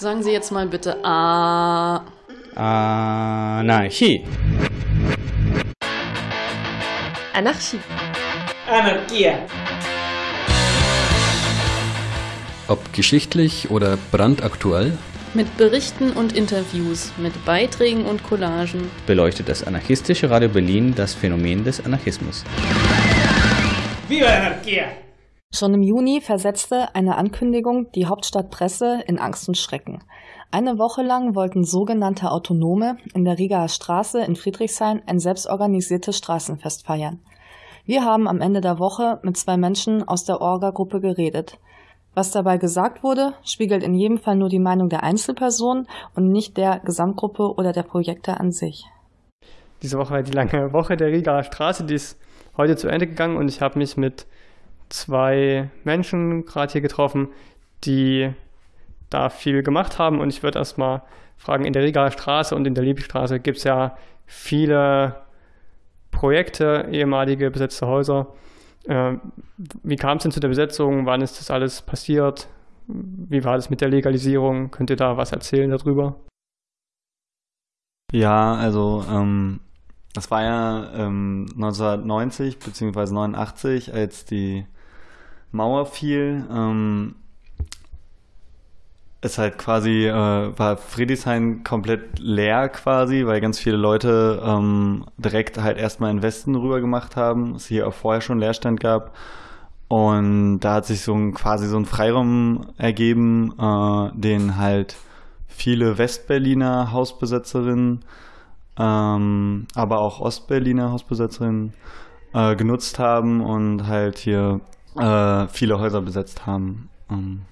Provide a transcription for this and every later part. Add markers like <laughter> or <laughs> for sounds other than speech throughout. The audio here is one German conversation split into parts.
Sagen Sie jetzt mal bitte A. Anarchie. Anarchie. Anarchia. Ob geschichtlich oder brandaktuell, Mit Berichten und Interviews, mit Beiträgen und Collagen. beleuchtet das anarchistische Radio Berlin das Phänomen des Anarchismus. Viva la anarquía. Schon im Juni versetzte eine Ankündigung die Hauptstadtpresse in Angst und Schrecken. Eine Woche lang wollten sogenannte Autonome in der Rigaer Straße in Friedrichshain ein selbstorganisiertes Straßenfest feiern. Wir haben am Ende der Woche mit zwei Menschen aus der Orga-Gruppe geredet. Was dabei gesagt wurde, spiegelt in jedem Fall nur die Meinung der Einzelpersonen und nicht der Gesamtgruppe oder der Projekte an sich. Diese Woche war die lange Woche der Rigaer Straße, die ist heute zu Ende gegangen und ich habe mich mit zwei Menschen gerade hier getroffen, die da viel gemacht haben und ich würde erstmal fragen, in der Rigaer Straße und in der Liebstraße gibt es ja viele Projekte, ehemalige besetzte Häuser. Äh, wie kam es denn zu der Besetzung? Wann ist das alles passiert? Wie war das mit der Legalisierung? Könnt ihr da was erzählen darüber? Ja, also ähm, das war ja ähm, 1990 bzw. 89, als die Mauer fiel. Ähm, ist halt quasi, äh, war Friedrichshain komplett leer quasi, weil ganz viele Leute ähm, direkt halt erstmal in Westen rüber gemacht haben, es hier auch vorher schon Leerstand gab. Und da hat sich so ein quasi so ein Freiraum ergeben, äh, den halt viele Westberliner Hausbesetzerinnen, ähm, aber auch Ostberliner Hausbesetzerinnen äh, genutzt haben und halt hier äh, viele Häuser besetzt haben. Ähm,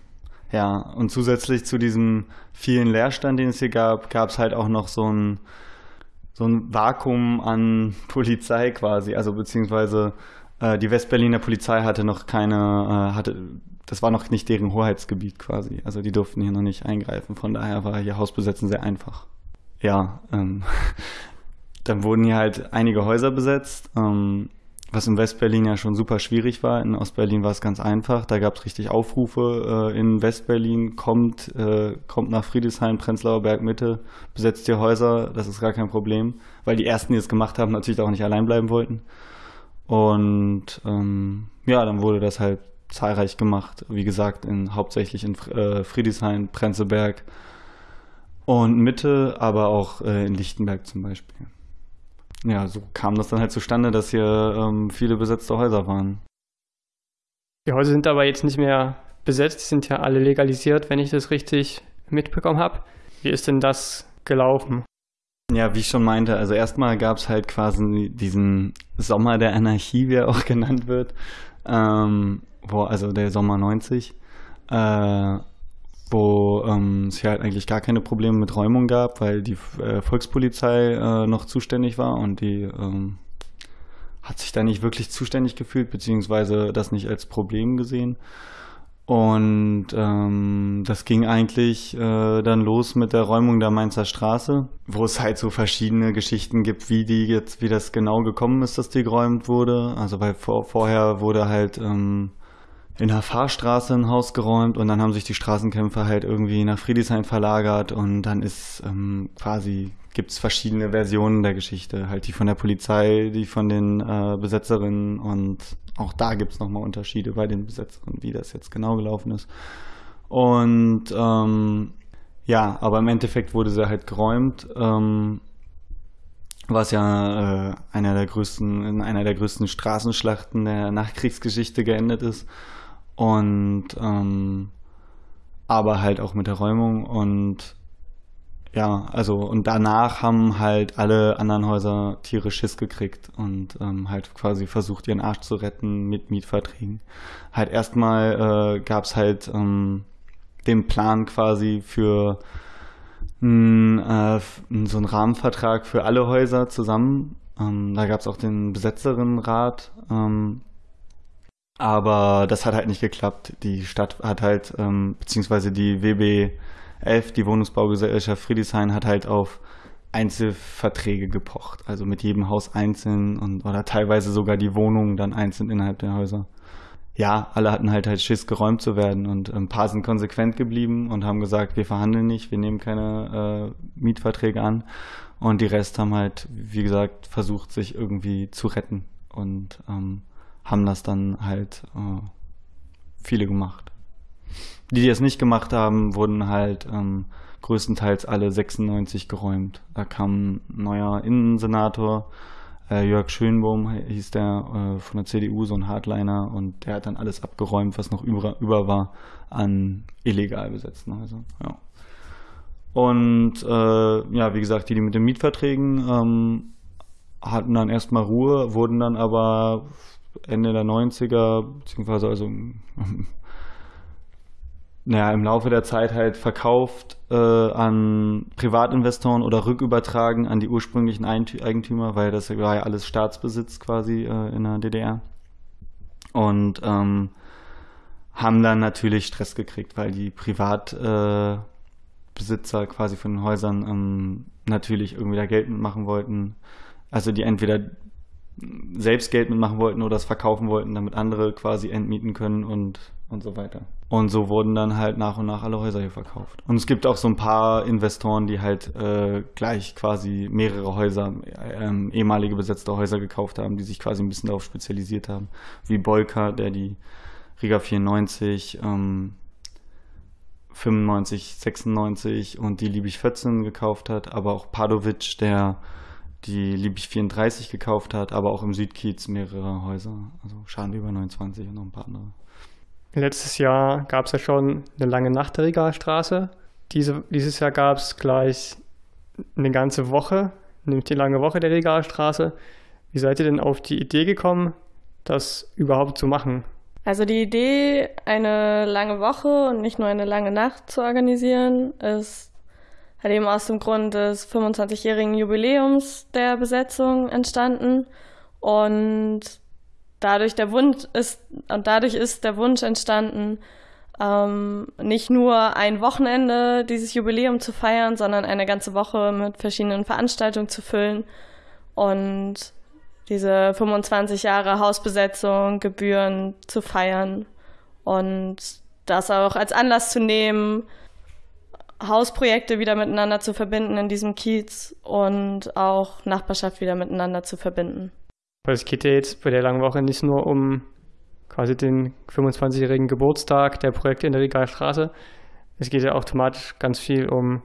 ja, und zusätzlich zu diesem vielen Leerstand, den es hier gab, gab es halt auch noch so ein, so ein Vakuum an <laughs> Polizei quasi, also beziehungsweise äh, die Westberliner Polizei hatte noch keine, äh, hatte, das war noch nicht deren Hoheitsgebiet quasi, also die durften hier noch nicht eingreifen, von daher war hier Hausbesetzen sehr einfach. Ja, ähm, <laughs> dann wurden hier halt einige Häuser besetzt, ähm, was in Westberlin ja schon super schwierig war. In Ostberlin war es ganz einfach. Da gab es richtig Aufrufe äh, in Westberlin, kommt, äh, kommt nach Friedrichshain, Prenzlauer Berg Mitte, besetzt die Häuser, das ist gar kein Problem. Weil die ersten, die es gemacht haben, natürlich auch nicht allein bleiben wollten. Und ähm, ja, dann wurde das halt zahlreich gemacht. Wie gesagt, in, hauptsächlich in äh, Friedrichshain, Prenzlberg und Mitte, aber auch äh, in Lichtenberg zum Beispiel ja, so kam das dann halt zustande, dass hier ähm, viele besetzte Häuser waren. Die Häuser sind aber jetzt nicht mehr besetzt, die sind ja alle legalisiert, wenn ich das richtig mitbekommen habe. Wie ist denn das gelaufen? Ja, wie ich schon meinte, also erstmal gab es halt quasi diesen Sommer der Anarchie, wie er auch <laughs> genannt wird, ähm, wo, also der Sommer 90, äh, wo ähm, es hier halt eigentlich gar keine Probleme mit Räumung gab, weil die äh, Volkspolizei äh, noch zuständig war und die ähm, hat sich da nicht wirklich zuständig gefühlt, beziehungsweise das nicht als Problem gesehen. Und ähm, das ging eigentlich äh, dann los mit der Räumung der Mainzer Straße, wo es halt so verschiedene Geschichten gibt, wie die jetzt, wie das genau gekommen ist, dass die geräumt wurde. Also weil vor, vorher wurde halt ähm, in der Fahrstraße ein Haus geräumt und dann haben sich die Straßenkämpfer halt irgendwie nach Friedrichshain verlagert und dann ist ähm, quasi gibt es verschiedene Versionen der Geschichte, halt die von der Polizei, die von den äh, Besetzerinnen und auch da gibt es nochmal Unterschiede bei den Besetzerinnen, wie das jetzt genau gelaufen ist. Und ähm, ja, aber im Endeffekt wurde sie halt geräumt, ähm, was ja äh, einer der größten, in einer der größten Straßenschlachten der Nachkriegsgeschichte geendet ist. Und ähm, aber halt auch mit der Räumung und ja, also und danach haben halt alle anderen Häuser tierisch Schiss gekriegt und ähm, halt quasi versucht, ihren Arsch zu retten mit Mietverträgen. Halt erstmal äh, gab es halt ähm, den Plan quasi für n, äh, so einen Rahmenvertrag für alle Häuser zusammen. Ähm, da gab es auch den Besetzerinnenrat, ähm, aber das hat halt nicht geklappt. Die Stadt hat halt, ähm, beziehungsweise die WB 11, die Wohnungsbaugesellschaft Friedrichshain, hat halt auf Einzelverträge gepocht. Also mit jedem Haus einzeln und oder teilweise sogar die Wohnungen dann einzeln innerhalb der Häuser. ja, alle hatten halt halt Schiss, geräumt zu werden und ein paar sind konsequent geblieben und haben gesagt, wir verhandeln nicht, wir nehmen keine äh, Mietverträge an und die Rest haben halt, wie gesagt, versucht, sich irgendwie zu retten und ähm, haben das dann halt äh, viele gemacht. Die, die es nicht gemacht haben, wurden halt ähm, größtenteils alle 96 geräumt. Da kam ein neuer Innensenator, äh, Jörg Schönbohm hieß der äh, von der CDU, so ein Hardliner, und der hat dann alles abgeräumt, was noch über, über war an illegal besetzten Häusern. Ja. Und äh, ja, wie gesagt, die, die mit den Mietverträgen ähm, hatten dann erstmal Ruhe, wurden dann aber Ende der 90er, beziehungsweise also <laughs> naja, im Laufe der Zeit halt verkauft äh, an Privatinvestoren oder rückübertragen an die ursprünglichen Eigentümer, weil das war ja alles Staatsbesitz quasi äh, in der DDR. Und ähm, haben dann natürlich Stress gekriegt, weil die Privatbesitzer äh, quasi von den Häusern ähm, natürlich irgendwie da Geld mitmachen wollten. Also die entweder selbst Geld mitmachen wollten oder es verkaufen wollten, damit andere quasi entmieten können und, und so weiter. Und so wurden dann halt nach und nach alle Häuser hier verkauft. Und es gibt auch so ein paar Investoren, die halt äh, gleich quasi mehrere Häuser, äh, ehemalige besetzte Häuser gekauft haben, die sich quasi ein bisschen darauf spezialisiert haben. Wie Bolka, der die Riga 94, ähm, 95, 96 und die Liebig 14 gekauft hat, aber auch Padovic, der die Liebig 34 gekauft hat, aber auch im Südkiez mehrere Häuser, also Schadenweber 29 und noch ein paar andere. Letztes Jahr gab es ja schon eine lange Nacht der Regalstraße. Diese, dieses Jahr gab es gleich eine ganze Woche, nämlich die lange Woche der Regalstraße. Wie seid ihr denn auf die Idee gekommen, das überhaupt zu machen? Also die Idee, eine lange Woche und nicht nur eine lange Nacht zu organisieren, ist halt eben aus dem Grund des 25-jährigen Jubiläums der Besetzung entstanden. Und dadurch der Wunsch ist, und dadurch ist der Wunsch entstanden, ähm, nicht nur ein Wochenende dieses Jubiläum zu feiern, sondern eine ganze Woche mit verschiedenen Veranstaltungen zu füllen und diese 25 Jahre Hausbesetzung, Gebühren zu feiern und das auch als Anlass zu nehmen, Hausprojekte wieder miteinander zu verbinden in diesem Kiez und auch Nachbarschaft wieder miteinander zu verbinden. Weil es geht ja jetzt bei der langen Woche nicht nur um quasi den 25-jährigen Geburtstag der Projekte in der Regalstraße. Es geht ja automatisch ganz viel um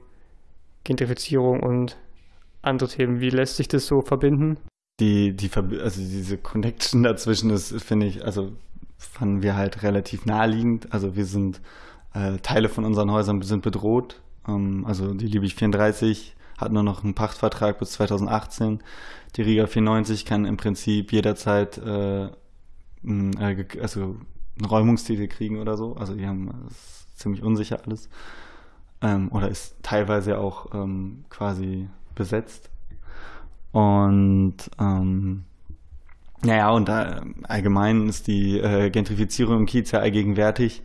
Gentrifizierung und andere Themen. Wie lässt sich das so verbinden? Die, die, also diese Connection dazwischen ist, finde ich, also fanden wir halt relativ naheliegend. Also wir sind, äh, Teile von unseren Häusern sind bedroht. Ähm, also die Liebig 34 hat nur noch einen Pachtvertrag bis 2018. Die Riga 94 kann im Prinzip jederzeit äh, äh also einen Räumungstitel kriegen oder so. Also die haben ziemlich unsicher alles. Ähm, oder ist teilweise auch ähm, quasi besetzt. Und ähm, naja, und da, allgemein ist die äh, Gentrifizierung im Kiez ja allgegenwärtig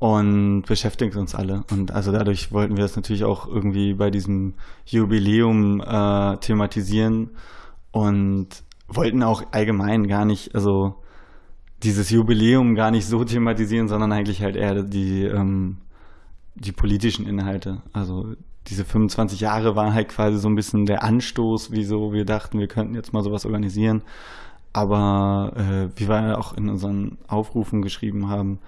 und beschäftigt uns alle. Und also dadurch wollten wir das natürlich auch irgendwie bei diesem Jubiläum äh, thematisieren und wollten auch allgemein gar nicht, also dieses Jubiläum gar nicht so thematisieren, sondern eigentlich halt eher die, ähm, die politischen Inhalte. Also diese 25 Jahre waren halt quasi so ein bisschen der Anstoß, wieso wir dachten, wir könnten jetzt mal sowas organisieren. Aber äh, wie wir auch in unseren Aufrufen geschrieben haben,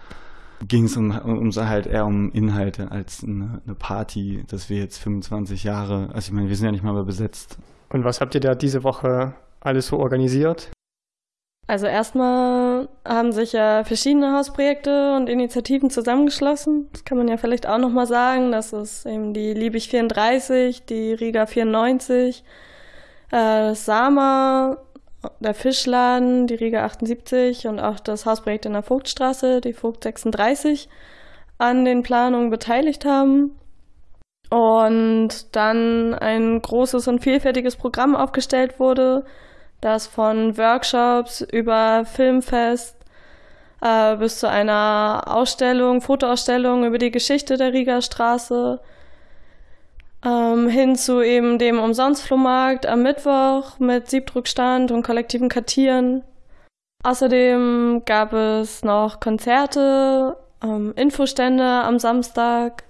ging es um, um halt eher um Inhalte als eine, eine, Party, dass wir jetzt 25 Jahre, also ich meine, wir sind ja nicht mal mehr besetzt. Und was habt ihr da diese Woche alles so organisiert? Also erstmal haben sich ja verschiedene Hausprojekte und Initiativen zusammengeschlossen. Das kann man ja vielleicht auch nochmal sagen. Das ist eben die Liebig 34, die Riga 94, äh, das Sama, der Fischladen, die Riga 78 und auch das Hausprojekt in der Vogtstraße, die Vogt 36, an den Planungen beteiligt haben. Und dann ein großes und vielfältiges Programm aufgestellt wurde, das von Workshops über Filmfest äh, bis zu einer Ausstellung, Fotoausstellung über die Geschichte der Riga Straße ähm, hin zu eben dem Umsonstflohmarkt am Mittwoch mit Siebdruckstand und kollektiven Kartieren Außerdem gab es noch Konzerte, ähm, Infostände am Samstag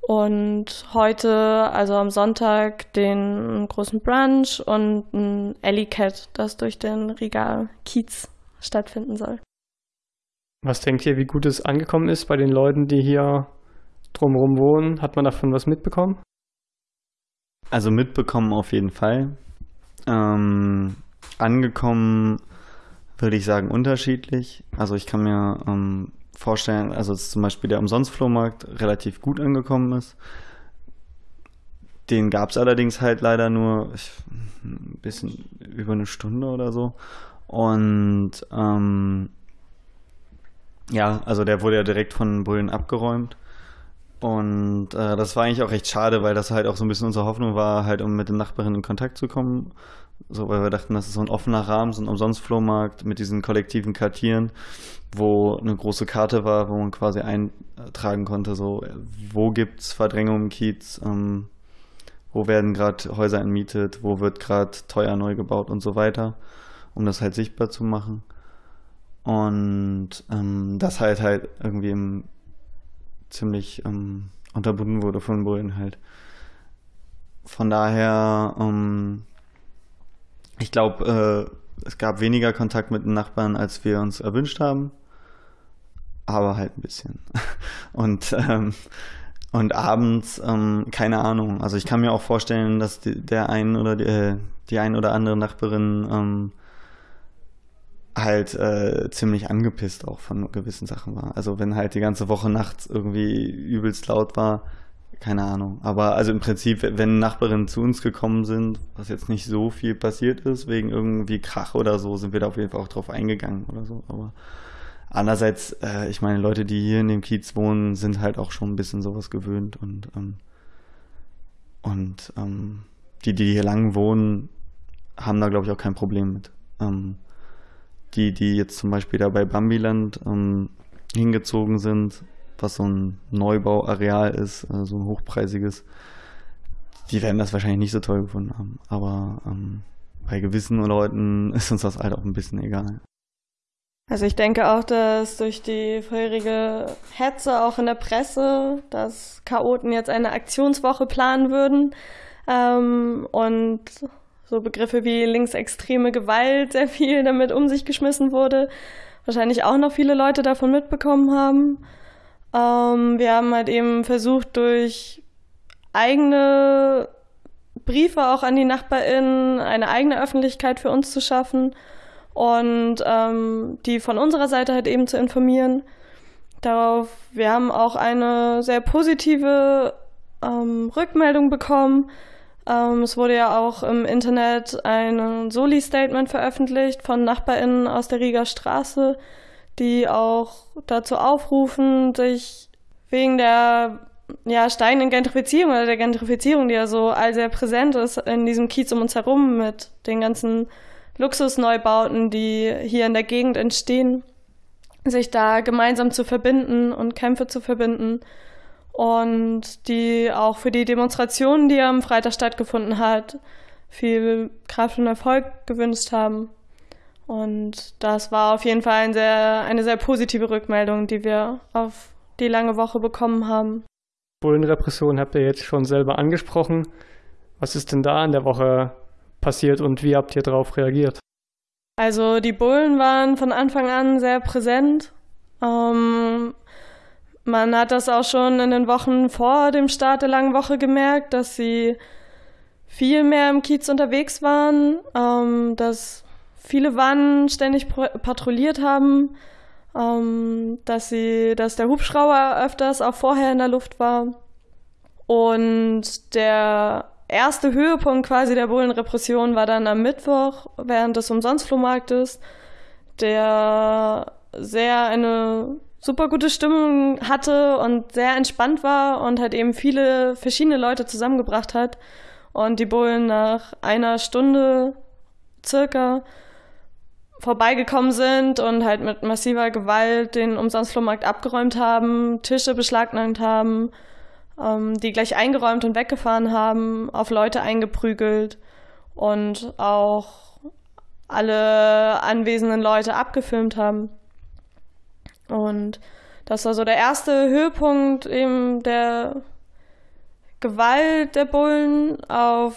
und heute, also am Sonntag, den großen Brunch und ein Alley Cat, das durch den Riga Kiez stattfinden soll. Was denkt ihr, wie gut es angekommen ist bei den Leuten, die hier drumherum wohnen? Hat man davon was mitbekommen? Also mitbekommen auf jeden Fall. Ähm, angekommen würde ich sagen unterschiedlich. Also ich kann mir ähm, vorstellen, also dass zum Beispiel der Umsonstflohmarkt relativ gut angekommen ist. Den gab es allerdings halt leider nur ein bisschen über eine Stunde oder so. Und ähm, ja, also der wurde ja direkt von Bullen abgeräumt. Und äh, das war eigentlich auch recht schade, weil das halt auch so ein bisschen unsere Hoffnung war, halt um mit den Nachbarinnen in Kontakt zu kommen. So, weil wir dachten, das ist so ein offener Rahmen, so ein Umsonstflohmarkt mit diesen kollektiven Kartieren, wo eine große Karte war, wo man quasi eintragen konnte, so, wo gibt's Verdrängung im Kiez, ähm, wo werden gerade Häuser entmietet, wo wird gerade teuer neu gebaut und so weiter, um das halt sichtbar zu machen. Und ähm, das halt halt irgendwie im, ziemlich ähm, unterbunden wurde von Bullen halt. Von daher, ähm, ich glaube, äh, es gab weniger Kontakt mit den Nachbarn, als wir uns erwünscht haben. Aber halt ein bisschen. <laughs> Und, ähm, und abends, ähm, keine Ahnung. Also ich kann mir auch vorstellen, dass die, der ein oder die, äh, die ein oder andere Nachbarin ähm, halt äh, ziemlich angepisst auch von gewissen Sachen war. Also wenn halt die ganze Woche nachts irgendwie übelst laut war, keine Ahnung. Aber also im Prinzip, wenn Nachbarinnen zu uns gekommen sind, was jetzt nicht so viel passiert ist, wegen irgendwie Krach oder so, sind wir da auf jeden Fall auch drauf eingegangen oder so. Aber andererseits, äh, ich meine, Leute, die hier in dem Kiez wohnen, sind halt auch schon ein bisschen sowas gewöhnt und, ähm, und ähm, die, die hier lang wohnen, haben da glaube ich auch kein Problem mit. Ähm, die, die jetzt zum Beispiel da bei Bambiland ähm, hingezogen sind, was so ein Neubauareal ist, äh, so ein hochpreisiges, die werden das wahrscheinlich nicht so toll gefunden haben. Aber ähm, bei gewissen Leuten <laughs> ist uns das halt auch ein bisschen egal. Also ich denke auch, dass durch die vorherige Hetze auch in der Presse, dass Chaoten jetzt eine Aktionswoche planen würden ähm, und so Begriffe wie linksextreme Gewalt sehr viel damit um sich geschmissen wurde, wahrscheinlich auch noch viele Leute davon mitbekommen haben. Ähm, wir haben halt eben versucht, durch eigene Briefe auch an die NachbarInnen eine eigene Öffentlichkeit für uns zu schaffen und ähm, die von unserer Seite halt eben zu informieren. Darauf, wir haben auch eine sehr positive ähm, Rückmeldung bekommen. Ähm, es wurde ja auch im Internet ein Soli-Statement veröffentlicht von NachbarInnen aus der Rieger Straße, die auch dazu aufrufen, sich wegen der ja, steigenden Gentrifizierung oder der Gentrifizierung, die ja so all sehr präsent ist in diesem Kiez um uns herum mit den ganzen Luxusneubauten, die hier in der Gegend entstehen, sich da gemeinsam zu verbinden und Kämpfe zu verbinden und die auch für die Demonstration, die am Freitag stattgefunden hat, viel Kraft und Erfolg gewünscht haben. Und das war auf jeden Fall ein sehr, eine sehr positive Rückmeldung, die wir auf die lange Woche bekommen haben. Bullenrepression habt ihr jetzt schon selber angesprochen. Was ist denn da in der Woche passiert und wie habt ihr darauf reagiert? Also die Bullen waren von Anfang an sehr präsent. Ähm, man hat das auch schon in den Wochen vor dem Start der langen Woche gemerkt, dass sie viel mehr im Kiez unterwegs waren, ähm, dass viele Wannen ständig patrouilliert haben, ähm, dass sie, dass der Hubschrauber öfters auch vorher in der Luft war. Und der erste Höhepunkt quasi der Bullenrepression war dann am Mittwoch während des Umsonstflohmarktes, der sehr eine super gute Stimmung hatte und sehr entspannt war und halt eben viele verschiedene Leute zusammengebracht hat. Und die Bullen nach einer Stunde circa vorbeigekommen sind und halt mit massiver Gewalt den Umsonstflohmarkt abgeräumt haben, Tische beschlagnahmt haben, ähm, die gleich eingeräumt und weggefahren haben, auf Leute eingeprügelt und auch alle anwesenden Leute abgefilmt haben. Und das war so der erste Höhepunkt eben der Gewalt der Bullen, auf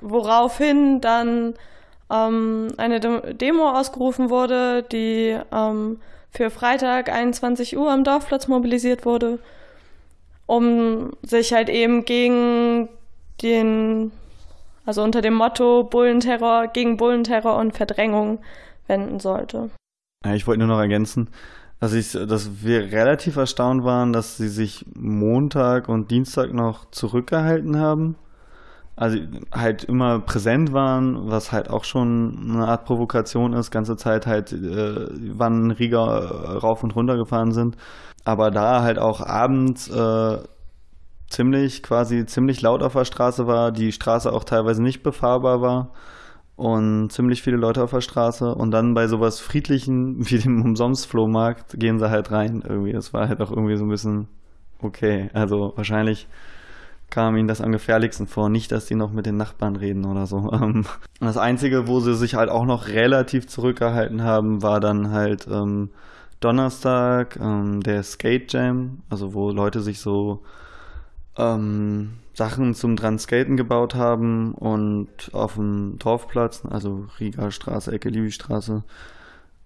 woraufhin dann ähm, eine Demo ausgerufen wurde, die ähm, für Freitag 21 Uhr am Dorfplatz mobilisiert wurde, um sich halt eben gegen den, also unter dem Motto Bullenterror, gegen Bullenterror und Verdrängung wenden sollte. Ja, ich wollte nur noch ergänzen, dass, ich, dass wir relativ erstaunt waren, dass sie sich Montag und Dienstag noch zurückgehalten haben also halt immer präsent waren, was halt auch schon eine Art Provokation ist, ganze Zeit halt, äh, wann Riga rauf und runter gefahren sind. Aber da halt auch abends äh, ziemlich, quasi ziemlich laut auf der Straße war, die Straße auch teilweise nicht befahrbar war und ziemlich viele Leute auf der Straße und dann bei sowas Friedlichen <laughs> wie dem Umsonst-Flohmarkt gehen sie halt rein irgendwie. Das war halt auch irgendwie so ein bisschen okay. Also wahrscheinlich kam ihnen das am gefährlichsten vor. Nicht, dass die noch mit den Nachbarn reden oder so. <laughs> Ähm, das Einzige, wo sie sich halt auch noch relativ zurückgehalten haben, war dann halt ähm, Donnerstag ähm, der Skate Jam, also wo Leute sich so ähm, Sachen zum dran Skaten gebaut haben und auf dem Dorfplatz, also Riga Straße, Ecke Liebigstraße,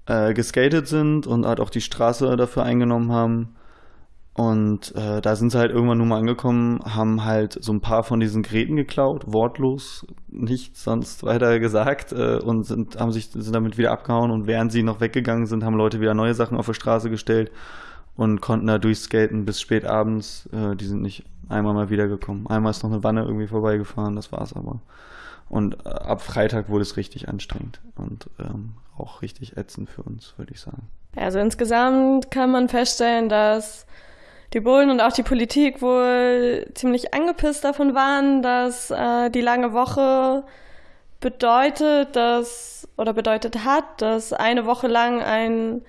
äh, geskatet sind und halt auch die Straße dafür eingenommen haben. Und äh, da sind sie halt irgendwann nur mal angekommen, haben halt so ein paar von diesen Geräten geklaut, wortlos, nichts sonst weiter gesagt äh, und sind, haben sich, sind damit wieder abgehauen und während sie noch weggegangen sind, haben Leute wieder neue Sachen auf die Straße gestellt und konnten da durchskaten bis spät abends. Äh, die sind nicht einmal mal wiedergekommen. Einmal ist noch eine Wanne irgendwie vorbeigefahren, das war's aber. Und äh, ab Freitag wurde es richtig anstrengend und ähm, auch richtig ätzend für uns, würde ich sagen. Also insgesamt kann man feststellen, dass die Bullen und auch die Politik wohl ziemlich angepisst davon waren, dass äh, die lange Woche bedeutet, dass oder bedeutet hat, dass eine Woche lang ein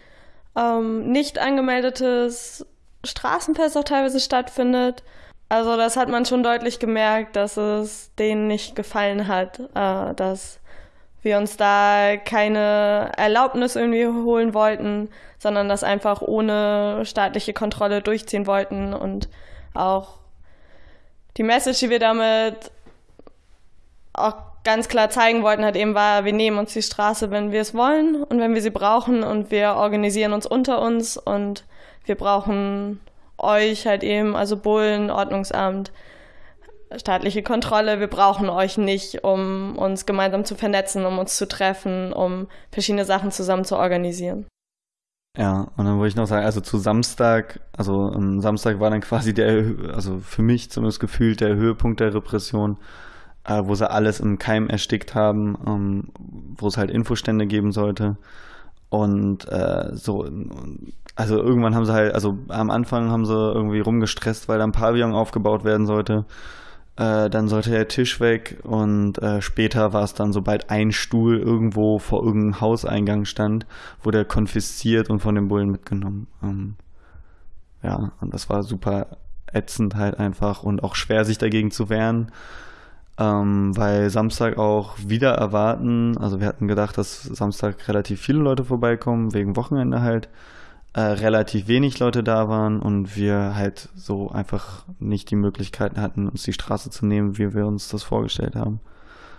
ähm, nicht angemeldetes Straßenfest auch teilweise stattfindet. Also das hat man schon deutlich gemerkt, dass es denen nicht gefallen hat, äh, dass wir uns da keine Erlaubnis irgendwie holen wollten, sondern das einfach ohne staatliche Kontrolle durchziehen wollten und auch die Message, die wir damit auch ganz klar zeigen wollten, hat eben war, wir nehmen uns die Straße, wenn wir es wollen und wenn wir sie brauchen und wir organisieren uns unter uns und wir brauchen euch halt eben, also Bullen, Ordnungsamt, staatliche Kontrolle. Wir brauchen euch nicht, um uns gemeinsam zu vernetzen, um uns zu treffen, um verschiedene Sachen zusammen zu organisieren. Ja, und dann wollte ich noch sagen, also zu Samstag, also am Samstag war dann quasi der, also für mich zumindest gefühlt der Höhepunkt der Repression, äh, wo sie alles im Keim erstickt haben, ähm, wo es halt Infostände geben sollte. Und äh, so, also irgendwann haben sie halt, also am Anfang haben sie irgendwie rumgestresst, weil da ein Pavillon aufgebaut werden sollte. Äh, dann sollte der Tisch weg und äh, später war es dann, sobald ein Stuhl irgendwo vor irgendeinem Hauseingang stand, wurde er konfisziert und von den Bullen mitgenommen. Ähm, ja, und das war super ätzend halt einfach und auch schwer, sich dagegen zu wehren. Ähm, weil Samstag auch wieder erwarten, also wir hatten gedacht, dass Samstag relativ viele Leute vorbeikommen, wegen Wochenende halt äh, relativ wenig Leute da waren und wir halt so einfach nicht die Möglichkeiten hatten, uns die Straße zu nehmen, wie wir uns das vorgestellt haben.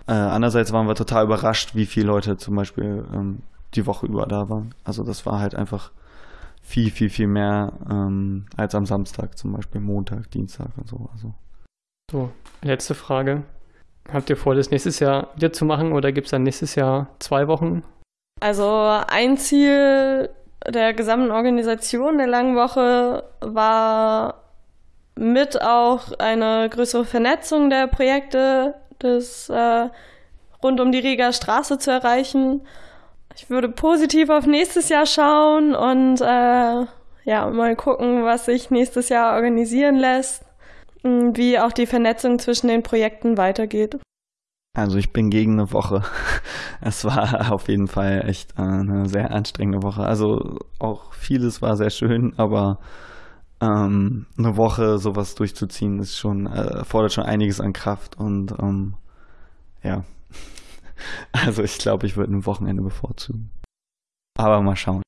Äh, andererseits waren wir total überrascht, wie viele Leute zum Beispiel ähm, die Woche über da waren. Also das war halt einfach viel, viel, viel mehr ähm, als am Samstag, zum Beispiel Montag, Dienstag und so. Also. So, letzte Frage. Habt ihr vor, das nächstes Jahr wieder zu machen oder gibt es dann nächstes Jahr zwei Wochen? Also ein Ziel der gesamten Organisation der langen Woche war mit auch eine größere Vernetzung der Projekte des äh, rund um die Riga Straße zu erreichen. Ich würde positiv auf nächstes Jahr schauen und äh, ja mal gucken, was sich nächstes Jahr organisieren lässt, wie auch die Vernetzung zwischen den Projekten weitergeht. Also ich bin gegen eine Woche. <laughs> Es war auf jeden Fall echt äh, eine sehr anstrengende Woche. Also auch vieles war sehr schön, aber ähm, eine Woche sowas durchzuziehen ist schon, äh, fordert schon einiges an Kraft und ähm, ja. <laughs> Also ich glaube, ich würde ein Wochenende bevorzugen. Aber mal schauen.